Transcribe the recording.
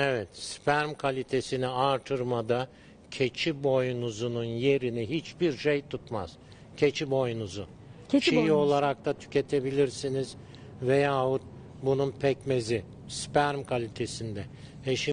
Evet, sperm kalitesini artırmada keçi boynuzunun yerini hiçbir şey tutmaz. Keçi boynuzu. Keçi Çiğ boynuzu. olarak da tüketebilirsiniz veyahut bunun pekmezi sperm kalitesinde. E şimdi